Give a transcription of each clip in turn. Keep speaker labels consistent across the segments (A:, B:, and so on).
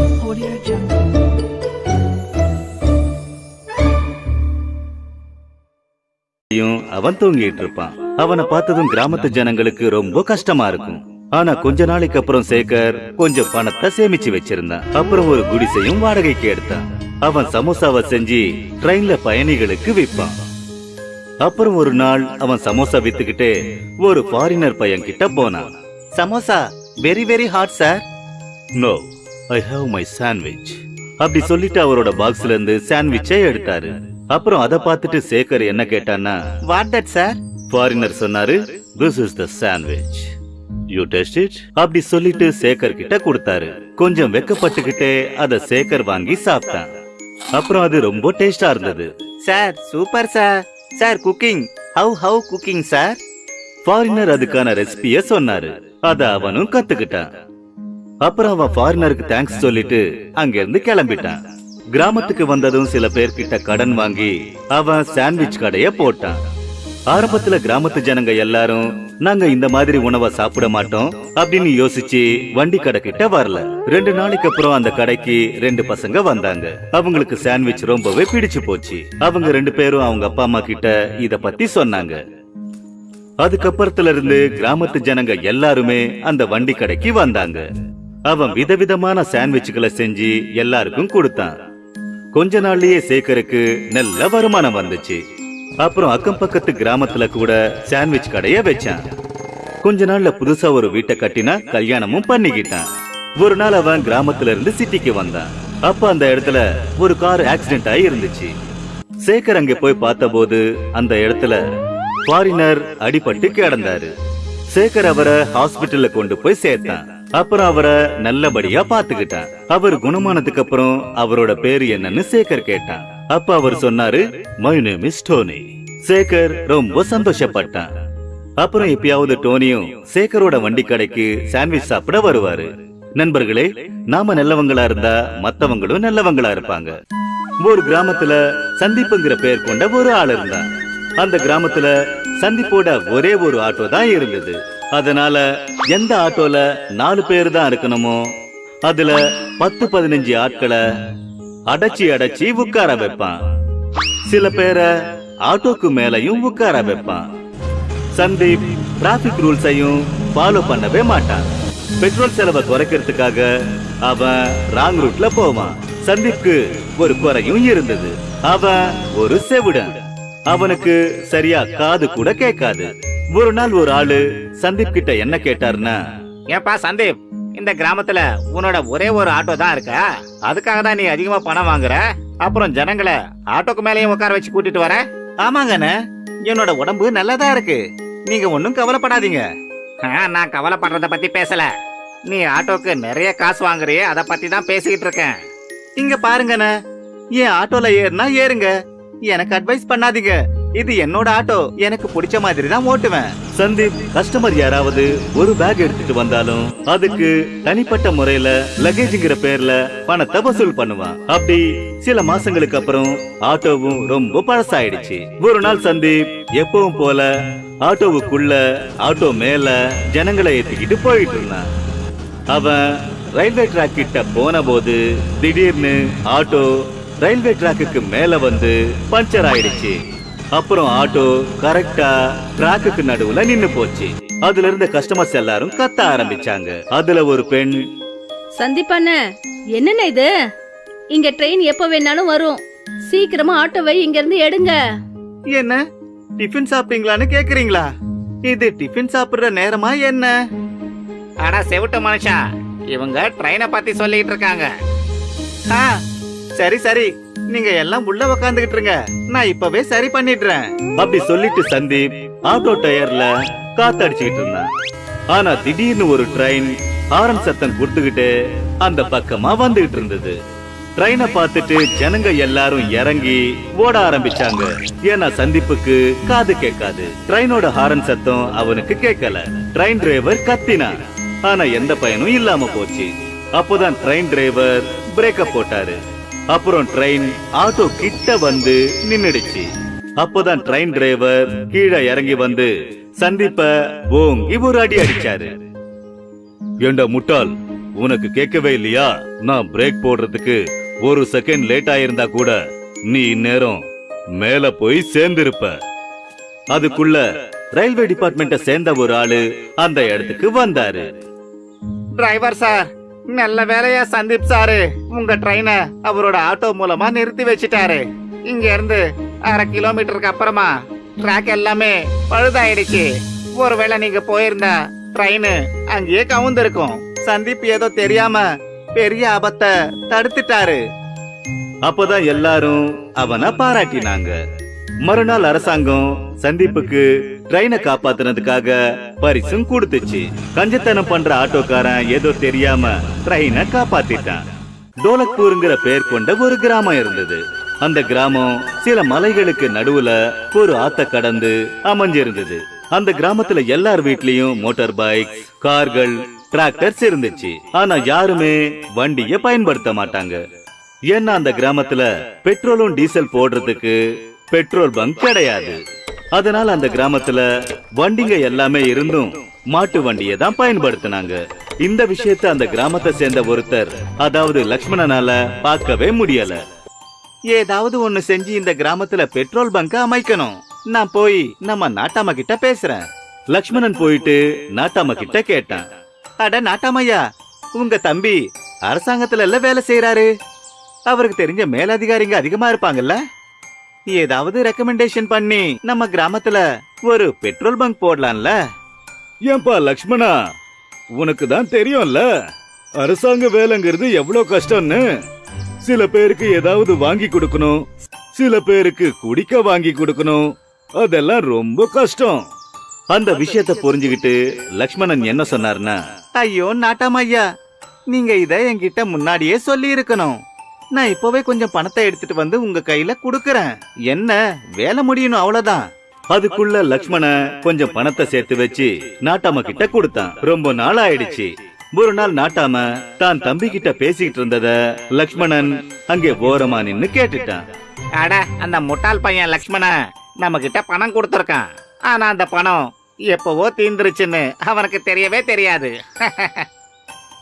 A: Audio Jungle.
B: யும் அவன் தூங்கிட்டு இருப்பான். அவனை பார்த்ததும் கிராமத்து ஜனங்களுக்கு ரொம்ப கஷ்டமா இருக்கும். ஆனா கொஞ்ச நாளைக்கு அப்புறம் சேகர் கொஞ்சம் பணத்தை சேமிச்சு வச்சிருந்தான். அப்புறம் ஒரு குடிசையும் வாடகைக்கு எடுத்தான். அவன் சமோசாவை செஞ்சு ட்ரெயின்ல பயணிகளுக்கு விற்பான். அப்புறம் ஒரு நாள் அவன் சமோசா வித்துக்கிட்டு ஒரு ஃபாரினர் பையன் கிட்ட போனான். Samosa very very hot sir no I have my sandwich அப்படி சொல்லிட்டு அவரோட பாக்ஸ்ல இருந்து சாண்ட்விச்சை எடுத்தாரு. அப்புறம் அதை பார்த்துட்டு சேகர் என்ன கேட்டான்னா வாட் தட் சார் ஃபாரினர் சொன்னாரு this is the sandwich you test it அப்படி சொல்லிட்டு சேகர் கிட்ட கொடுத்தாரு. கொஞ்சம் வெக்கப்பட்டுக்கிட்டே அத சேகர் வாங்கி சாப்பிட்டான். அப்புறம் அது ரொம்ப டேஸ்டா இருந்தது. Sir super sir sir cooking how how cooking sir foreigner அதுக்கான ரெசிபிய சொன்னாரு. அத அவனும் கத்துக்கிட்டான். அப்புறம் அவன் ஃபாரினருக்கு தேங்க்ஸ் சொல்லிட்டு அங்க இருந்து கிளம்பிட்டான். கிராமத்துக்கு வந்ததும் சில பேர்கிட்ட கடன் வாங்கி அவன் சாண்ட்விச் கடைய போட்டான். ஆரம்பத்துல கிராமத்து ஜனங்க எல்லாரும் நாங்க இந்த மாதிரி உணவை சாப்பிட மாட்டோம் அப்படின்னு யோசிச்சு வண்டி கடை கிட்ட வரல. ரெண்டு நாளைக்கு அப்புறம் அந்த கடைக்கு ரெண்டு பசங்க வந்தாங்க. அவங்களுக்கு சாண்ட்விச் ரொம்பவே பிடிச்சு போச்சு. அவங்க ரெண்டு பேரும் அவங்க அப்பா அம்மா கிட்ட இத பத்தி சொன்னாங்க. அதுக்கப்புறத்துல இருந்து கிராமத்து ஜனங்க எல்லாருமே அந்த வண்டி கடைக்கு வந்தாங்க. அவன் விதவிதமான சாண்ட்விச்சுகளை செஞ்சு எல்லாருக்கும் கொடுத்தான். கொஞ்ச நாள்லயே சேகருக்கு நல்ல வருமானம் வந்துச்சு. அப்புறம் அக்கம் பக்கத்து கிராமத்துல கூட சாண்ட்விச் கடைய வச்சான். கொஞ்ச நாள்ல புதுசா ஒரு வீட்டை கட்டினா கல்யாணமும் பண்ணிக்கிட்டான். ஒரு நாள் அவன் கிராமத்துல இருந்து சிட்டிக்கு வந்தான். அப்ப அந்த இடத்துல ஒரு கார் ஆக்சிடென்ட் ஆகி இருந்துச்சு. சேகர் அங்க போய் பார்த்தபோது அந்த இடத்துல ஃபாரினர் அடிபட்டு கிடந்தாரு. சேகர் அவரை ஹாஸ்பிட்டல்ல கொண்டு போய் சேர்த்தான். அப்புறம் அவரை நல்லபடியா பாத்துக்கிட்டான் அவர் குணமானதுக்கு அப்புறம் அவரோட பேரு என்னன்னு சேகர் கேட்டான். அப்ப அவர் சொன்னாரு my name is Tony Sekar ரொம்ப சந்தோஷப்பட்டான். அப்புறம் எப்பயாவது டோனியும் சேகரோட வண்டி கடைக்கு சாண்ட்விச் சாப்பிட வருவாரு. நண்பர்களே நாம நல்லவங்களா இருந்தா மத்தவங்களும் நல்லவங்களா இருப்பாங்க. ஒரு கிராமத்துல சந்திப்புங்கிற பெயர் கொண்ட ஒரு ஆள் இருந்தான். அந்த கிராமத்துல சந்திப்போட ஒரே ஒரு ஆட்டோ தான் இருந்தது. அதனால எந்த ஆட்டோல நாலு பேர் தான் இருக்கணுமோ அதுல பத்து பதினஞ்சு ஆட்களை அடைச்சி அடைச்சி உட்கார வைப்பான். சில பேரை ஆட்டோக்கு மேலையும் உட்கார வைப்பான். சந்தீப் டிராபிக் ரூல்ஸையும் ஃபாலோ பண்ணவே மாட்டான். பெட்ரோல் செலவை குறைக்கிறதுக்காக அவன் ராங் ரூட்ல போவான். சந்தீப்க்கு ஒரு குறையும் இருந்தது. அவன் ஒரு செவிடன். அவனுக்கு சரியா காது கூட கேட்காது. ஒரு நாள் ஒரு ஆளு சந்தீப் கிட்ட என்ன கேட்டாருன்னா
C: ஏப்பா சந்தீப் இந்த கிராமத்துல உன்னோட ஒரே ஒரு ஆட்டோ தான் இருக்கா? அதுக்காக தான் நீ அதிகமா பணம் வாங்குற? அப்புறம் ஜனங்களை ஆட்டோக்கு மேலேயும் உட்கார வச்சு கூட்டிட்டு வர?
B: ஆமாங்கண்ணே
C: என்னோட உடம்பு நல்லதா இருக்கு. நீங்க ஒன்னும் கவலைப்படாதீங்க. ஆ, நான் கவலைப்படுறத பத்தி பேசல. நீ ஆட்டோக்கு நிறைய காசு வாங்குறியே அத பத்தி தான் பேசிக்கிட்டு இருக்கேன்.
B: இங்க பாருங்கண்ணே என் ஆட்டோல ஏறுனா ஏறுங்க. எனக்கு அட்வைஸ் பண்ணாதீங்க. இது என்னோட ஆட்டோ. எனக்கு பிடிச்ச மாதிரி தான் ஓட்டுவேன். சந்தீப் கஸ்டமர் யாராவது ஒரு பேக் எடுத்துட்டு வந்தாலும் அதுக்கு தனிப்பட்ட முறையில லக்கேஜ்ங்கிற பேர்ல பணத்தை வசூல் பண்ணுவான். அப்படி சில மாசங்களுக்கு அப்புறம் ஆட்டோவும் ரொம்ப பழசாயிடுச்சு. ஒரு நாள் சந்தீப் எப்பவும் போல ஆட்டோவுக்குள்ள ஆட்டோ மேல ஜனங்களை ஏத்திக்கிட்டு போயிட்டு இருந்தான். அவன் ரயில்வே டிராக் கிட்ட போன போது திடீர்னு ஆட்டோ ரயில்வே ட்ராக்குக்கு மேல வந்து பஞ்சர் ஆயிடுச்சு. அப்புறம் ஆட்டோ கரெக்டா ட்ராக்குக்கு நடுவுல நின்னு போச்சு. அதுல இருந்த கஸ்டமர்ஸ் எல்லாரும் கத்த ஆரம்பிச்சாங்க. அதுல ஒரு பெண்
D: சந்திப்பாண்ண என்னண்ணே இது? இங்க ட்ரெயின் எப்ப வேணாலும் வரும். சீக்கிரமா ஆட்டோவை இங்க இருந்து எடுங்க.
B: என்ன? டிஃபன் சாப்பிட்டீங்களான்னு கேக்குறீங்களா? இது டிஃபன் சாப்பிடுற நேரமா என்ன?
C: அடா செவிட்ட மனுஷா இவங்க ட்ரெயினை பத்தி சொல்லிட்டு இருக்காங்க.
B: ஆ, சரி சரி. நீங்க எல்லாம் உள்ள உக்காந்துகிட்டு இருங்க நான் இப்பவே சரி பண்ணிடுறேன். அப்படி சொல்லிட்டு சந்தீப் ஆட்டோ டயர்ல காத்தடிச்சுக்கிட்டு இருந்தான். ஆனா திடீர்னு ஒரு ட்ரெயின் ஹாரன் சத்தம் கொடுத்துக்கிட்டு அந்த பக்கமா வந்துகிட்டு இருந்தது. ட்ரெயினை பார்த்துட்டு ஜனங்க எல்லாரும் இறங்கி ஓட ஆரம்பிச்சாங்க. ஏன்னா சந்திப்புக்கு காது கேட்காது. ட்ரெயினோட ஹாரன் சத்தம் அவனுக்கு கேட்கல. ட்ரெயின் டிரைவர் கத்தினான். ஆனா எந்த பயனும் இல்லாம போச்சு. அப்போதான் ட்ரெயின் டிரைவர் பிரேக்கப் போட்டாரு. அப்புறம் ட்ரெயின் ஆட்டோ கிட்ட வந்து நின்னுடுச்சு. அப்போதான் ட்ரெயின் டிரைவர் கீழே இறங்கி வந்து சந்திப்ப ஓங்கி ஒரு அடி அடிச்சாரு. ஏண்டா முட்டாள் உனக்கு கேட்கவே இல்லையா? நான் பிரேக் போடுறதுக்கு ஒரு செகண்ட் லேட் ஆயிருந்தா கூட நீ இந்நேரம் மேல போய் சேர்ந்திருப்ப. அதுக்குள்ள ரயில்வே டிபார்ட்மெண்ட்ட சேர்ந்த ஒரு ஆளு அந்த இடத்துக்கு வந்தாரு.
C: டிரைவர் சார் நல்ல வேலையா சந்தீப் சாரு. உங்க ட்ரெயினை அவரோட ஆட்டோ மூலமா நிறுத்தி வச்சிட்டாரு. இங்க இருந்து அரை கிலோமீட்டருக்கு அப்புறமா ட்ராக் எல்லாமே பழுதாயிடுச்சு. ஒருவேளை நீங்க போயிருந்தா ட்ரெயின் அங்கேயே கவுந்திருக்கும். சந்தீப் ஏதோ தெரியாம பெரிய ஆபத்தை தடுத்துட்டாரு.
B: அப்பதான் எல்லாரும் அவனை பாராட்டினாங்க. மறுநாள் அரசாங்கம் சந்தீப்புக்கு ட்ரெயினை காப்பாத்தினதுக்காக பரிசும் கொடுத்துச்சு. கஞ்சத்தனம் பண்ற ஆட்டோக்காரன் ஏதோ தெரியாம ட்ரெயினை காப்பாத்திட்டான். டோலக்பூருங்கிற பெயர் கொண்ட ஒரு கிராமம் இருந்தது. அந்த கிராமம் சில மலைகளுக்கு நடுவுல ஒரு ஆத்த கடந்து அமைஞ்சிருந்தது. அந்த கிராமத்துல எல்லார் வீட்லயும் மோட்டார் பைக் கார்கள் டிராக்டர்ஸ் இருந்துச்சு. ஆனா யாருமே வண்டிய பயன்படுத்த மாட்டாங்க. ஏன்னா அந்த கிராமத்துல பெட்ரோலும் டீசல் போடுறதுக்கு பெட்ரோல் பங்க் கிடையாது. அதனால அந்த கிராமத்துல வண்டிங்க எல்லாமே இருந்தும் மாட்டு வண்டியை தான் பயன்படுத்தினாங்க. இந்த விஷயத்தை அந்த கிராமத்தை சேர்ந்த ஒருத்தர் அதாவது லக்ஷ்மணனால பார்க்கவே முடியல.
C: ஏதாவது ஒண்ணு செஞ்சு இந்த கிராமத்துல பெட்ரோல் பங்க அமைக்கணும். நான் போய் நம்ம நாட்டாம கிட்ட பேசுறேன்.
B: லக்ஷ்மணன் போயிட்டு நாட்டாம கிட்ட கேட்டான்.
C: அட நாட்டாமையா உங்க தம்பி அரசாங்கத்துல எல்லாம் வேலை செய்யறாரு அவருக்கு தெரிஞ்ச மேலதிகாரிங்க அதிகமா இருப்பாங்கல்ல? ஏதாவது ரெக்கமெண்டேஷன் பண்ணி நம்ம கிராமத்துல ஒரு பெட்ரோல் பங்க் போடலாம்ல?
B: ஏன்பா லக்ஷ்மணா? உனக்கு தான் தெரியும்ல அரசாங்க வேலைங்கிறது எவ்வளவு கஷ்டம்னு. சில பேருக்கு ஏதாவது வாங்கி கொடுக்கணும் சில பேருக்கு குடிக்க வாங்கி கொடுக்கணும். அதெல்லாம் ரொம்ப கஷ்டம். அந்த விஷயத்தை புரிஞ்சுகிட்டு லக்ஷ்மணன் என்ன சொன்னார்னா
C: ஐயோ நாட்டாமையா நீங்க இத என்கிட்ட முன்னாடியே சொல்லி இருக்கணும் நான் இப்பவே கொஞ்சம் பணத்தை எடுத்துட்டு வந்து உங்க கையில குடுக்கறேன். என்ன வேலை முடியணும் அவ்வளவுதான்.
B: அதுக்குள்ள லக்ஷ்மண கொஞ்சம் பணத்தை சேர்த்து வச்சு நாட்டாம கிட்ட கொடுத்தான். ரொம்ப நாள் ஆயிடுச்சு. ஒரு நாள் நாட்டாம தான் தம்பி கிட்ட பேசிக்கிட்டு இருந்தத லக்ஷ்மணன் அங்கே ஓரமா நின்னு கேட்டுட்டான்.
C: அட அந்த முட்டாள் பையன் லக்ஷ்மண நம்ம கிட்ட பணம் கொடுத்துருக்கான். ஆனா அந்த பணம் எப்பவோ தீந்துருச்சுன்னு அவனுக்கு தெரியவே தெரியாது.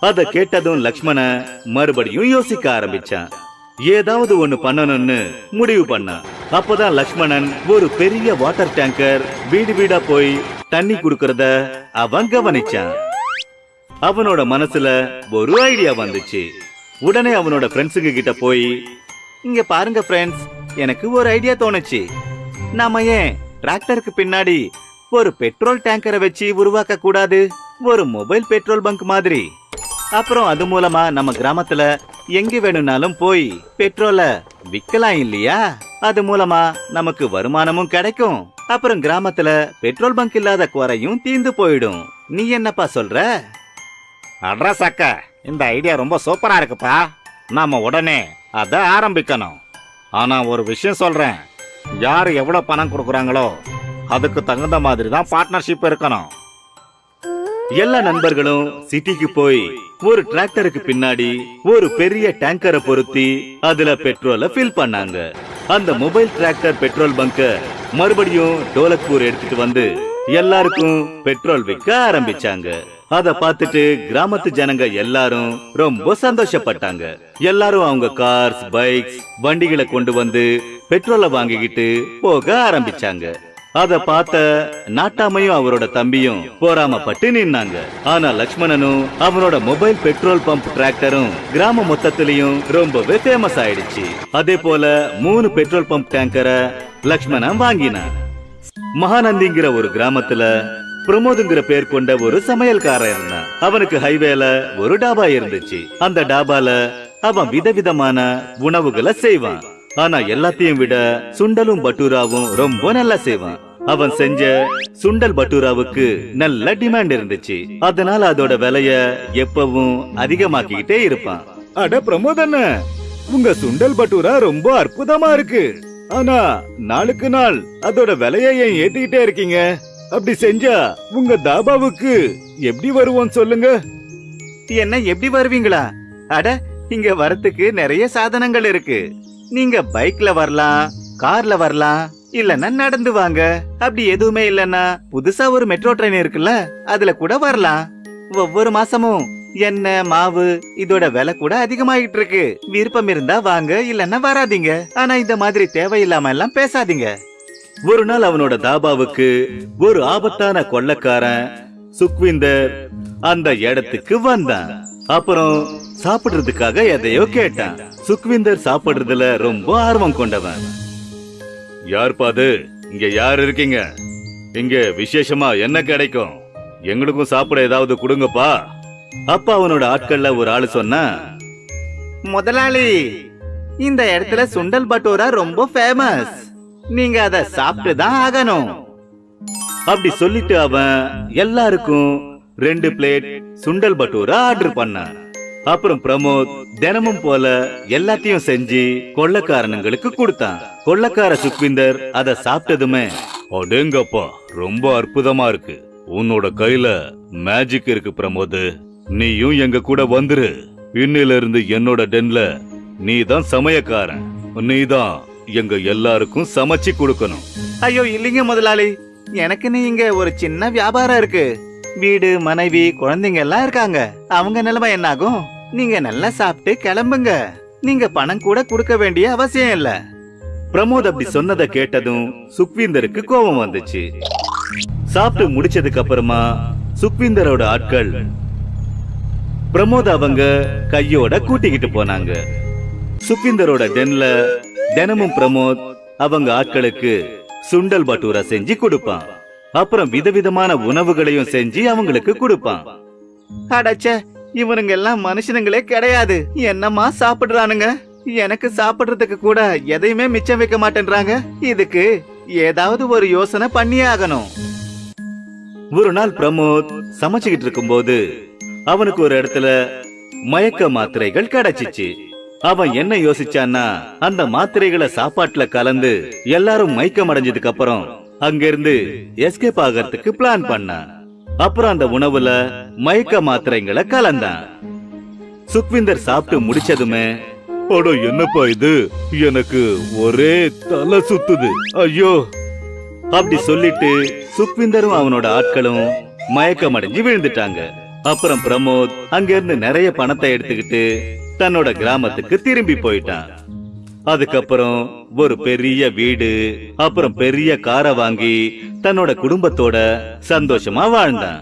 B: அத கேட்டதும் லக்ஷ்மண மறுபடியும் யோசிக்க ஆரம்பிச்சான். ஏதாவது ஒண்ணு பண்ணணும்னு முடிவு பண்ணான். அப்பதான் லக்ஷ்மணன் ஒரு பெரிய வாட்டர் டேங்கர் வீடு வீடா போய் தண்ணி குடுக்கறத அவன் கவனிச்சான். அவனோட மனசுல ஒரு ஐடியா வந்துச்சு. உடனே அவனோட ஃப்ரெண்ட்ஸுங்க கிட்ட போய்
C: இங்க பாருங்க ஃப்ரெண்ட்ஸ் எனக்கு ஒரு ஐடியா தோணுச்சு. நாம ஏன் டிராக்டருக்கு பின்னாடி ஒரு பெட்ரோல் டேங்கரை வச்சு உருவாக்க கூடாது ஒரு மொபைல் பெட்ரோல் பங்க் மாதிரி. அப்புறம் அது மூலமா நம்ம கிராமத்துல எங்க வேணும்னாலும் போய் பெட்ரோல விக்கலாம் இல்லையா? அது மூலமா நமக்கு வருமானமும் கிடைக்கும். அப்புறம் கிராமத்துல பெட்ரோல் பங்க் இல்லாத குறையும் தீந்து போயிடும். நீ என்னப்பா சொல்ற? அட்ரஸ் அக்க இந்த ஐடியா ரொம்ப சூப்பரா இருக்குப்பா. நாம உடனே அத ஆரம்பிக்கணும். ஆனா ஒரு விஷயம் சொல்றேன். யார் எவ்வளவு பணம் கொடுக்குறாங்களோ அதுக்கு தகுந்த மாதிரி தான் பார்ட்னர்ஷிப் இருக்கணும்.
B: எல்லா நண்பர்களும் சிட்டிக்கு போய் ஒரு டிராக்டருக்கு பின்னாடி ஒரு பெரிய டேங்கரை பொருத்தி அதுல பெட்ரோலை ஃபில் பண்ணாங்க. அந்த மொபைல் டிராக்டர் பெட்ரோல் பங்க மறுபடியும் டோலக்பூர் எடுத்துட்டு வந்து எல்லாருக்கும் பெட்ரோல் விற்க ஆரம்பிச்சாங்க. அத பார்த்துட்டு கிராமத்து ஜனங்க எல்லாரும் ரொம்ப சந்தோஷப்பட்டாங்க. எல்லாரும் அவங்க கார்ஸ் பைக்ஸ் வண்டிகளை கொண்டு வந்து பெட்ரோலை வாங்கிக்கிட்டு போக ஆரம்பிச்சாங்க. அத பார்த்த நாட்டாமையும் அவரோட தம்பியும் போராமப்பட்டு நின்னாங்க. ஆனா லக்ஷ்மணனும் அவனோட மொபைல் பெட்ரோல் பம்ப் டிராக்டரும் கிராம மொத்தத்திலையும் ரொம்பவே ஃபேமஸ் ஆயிடுச்சு. அதே போல மூணு பெட்ரோல் பம்ப் டேங்கரை லக்ஷ்மணன் வாங்கினான். மகாநந்திங்கிற ஒரு கிராமத்துல பிரமோதுங்கிற பேர் கொண்ட ஒரு சமையல்காரன் இருந்தான். அவனுக்கு ஹைவேல ஒரு டாபா இருந்துச்சு. அந்த டாபால அவன் விதவிதமான உணவுகளை செய்வான். ஆனா எல்லாத்தையும் விட சுண்டலும் பட்டூராவும் ரொம்ப நல்லா செய்வான். அவன் செஞ்ச சுண்டல் பட்டூராவுக்கு நல்ல டிமாண்ட் இருந்துச்சு. அதனால அதோட விலைய எப்பவும் அதிகமாக்கிக்கிட்டே இருப்பான். அட பிரமோதண்ண உங்க சுண்டல் பட்டூரா ரொம்ப அற்புதமா இருக்கு. ஆனா நாளுக்கு நாள் அதோட விலைய ஏன் ஏத்திக்கிட்டே இருக்கீங்க? அப்படி செஞ்சா உங்க தாபாவுக்கு எப்படி வருவோம் சொல்லுங்க.
C: என்ன எப்படி வருவீங்களா? அட இங்க வரத்துக்கு நிறைய சாதனங்கள் இருக்கு. நீங்க பைக்ல வரலாம் கார்ல வரலாம் இல்லன்னா நடந்து வாங்க. அப்படி எதுவுமே இல்லனா புதுசா ஒரு மெட்ரோ ட்ரெயின் இருக்குல்ல அதுல கூட வரலாம். ஒவ்வொரு மாசமும் எண்ணெய் மாவு இதோட விலை கூட அதிகமாகிட்டு இருக்கு. விருப்பம் இருந்தா வாங்க இல்லன்னா வராதீங்க. ஆனா இந்த மாதிரி தேவையில்லாம எல்லாம் பேசாதீங்க.
B: ஒரு நாள் அவனோட தாபாவுக்கு ஒரு ஆபத்தான கொள்ளக்காரன் சுக்விந்தர் அந்த இடத்துக்கு வந்தான். அப்புறம் சாப்பிடுறதுக்காக எதையோ கேட்டான். சுக்விந்தர் சாப்பிடுறதுல ரொம்ப ஆர்வம் கொண்டவன். யார்ப்பா அது? இங்க யார் இருக்கீங்க? இங்க விசேஷமா என்ன கிடைக்கும்? எங்களுக்கும் சாப்பிட ஏதாவது கொடுங்கப்பா. அப்ப அவனோட ஆட்கள்ல ஒரு ஆளு சொன்னா
C: முதலாளி இந்த இடத்துல சுண்டல் பட்டோரா ரொம்ப ஃபேமஸ் நீங்க அத சாப்பிட்டு தான் ஆகணும்.
B: அப்படி சொல்லிட்டு அவன் எல்லாருக்கும் ரெண்டு பிளேட் சுண்டல் பட்டூரா ஆர்டர் பண்ணான். அப்புறம் பிரமோத் தினமும் போல எல்லாத்தையும் செஞ்சு கொள்ளக்காரனுங்களுக்கு கொடுத்தான். கொள்ளக்கார சுக்விந்தர் அத சாப்பிட்டதுமே அடேங்கப்பா ரொம்ப அற்புதமா இருக்கு. உன்னோட கையில மேஜிக் இருக்கு பிரமோத். நீயும் எங்க கூட வந்துரு. இன்னில இருந்து என்னோட டென்ல நீ தான் சமயக்காரன். நீ தான் எங்க எல்லாருக்கும் சமைச்சு கொடுக்கணும்.
C: ஐயோ இல்லைங்க முதலாளி. எனக்குன்னு இங்க ஒரு சின்ன வியாபாரம் இருக்கு. வீடு மனைவி குழந்தைங்க எல்லாம் இருக்காங்க. அவங்க நிலைமை என்னாகும்? நீங்க நல்லா சாப்பிட்டு கிளம்புங்க. நீங்க பணம் கூட கொடுக்க வேண்டிய அவசியம் இல்ல.
B: பிரமோத் அப்படி சொன்னதை கேட்டதும் சுக்வீந்தருக்கு கோபம் வந்துச்சு. சாப்பிட்டு முடிச்சதுக்கு அப்புறமா சுக்வீந்தரோட ஆட்கள் பிரமோத் அவங்க கையோட கூட்டிக்கிட்டு போனாங்க. சுக்வீந்தரோட டென்ல தினமும் பிரமோத் அவங்க ஆட்களுக்கு சுண்டல் பட்டூரா செஞ்சு கொடுப்பான். அப்புறம் விதவிதமான உணவுகளையும் செஞ்சு அவங்களுக்கு கொடுப்பான்.
C: அடச்சே இவனுங்க எல்லாம் மனுஷனுங்களே கிடையாது. என்னம்மா சாப்பிடுறானுங்க? எனக்கு சாப்பிடுறதுக்கு கூட எதையுமே மிச்சம் வைக்க மாட்டேன்றாங்க. இதுக்கு ஏதாவது ஒரு யோசனை பண்ணியே ஆகணும்
B: ஒரு நாள் பிரமோத் சமைச்சுக்கிட்டு இருக்கும்போது அவனுக்கு ஒரு இடத்துல மயக்க மாத்திரைகள் கிடைச்சிச்சு. அவன் என்ன யோசிச்சான்னா அந்த மாத்திரைகளை சாப்பாட்டுல கலந்து எல்லாரும் மயக்கம் அடைஞ்சதுக்கு அப்புறம் அங்கிருந்து எஸ்கேப் ஆகிறதுக்கு பிளான் பண்ணான். அப்புறம் அந்த உணவுல மயக்க மாத்திரைங்களை கலந்தான். சுக்விந்தர் சாப்பிட்டு முடிச்சதுமே அட என்னப்பா இது? எனக்கு ஒரே தலை சுத்துது. ஐயோ. அப்படி சொல்லிட்டு சுக்விந்தரும் அவனோட ஆட்களும் மயக்கம் அடைஞ்சு விழுந்துட்டாங்க. அப்புறம் பிரமோத் அங்கிருந்து நிறைய பணத்தை எடுத்துக்கிட்டு தன்னோட கிராமத்துக்கு திரும்பி போயிட்டான். அதுக்கப்புறம் ஒரு பெரிய வீடு அப்புறம் பெரிய காரை வாங்கி தன்னோட குடும்பத்தோட சந்தோஷமா வாழ்ந்தான்.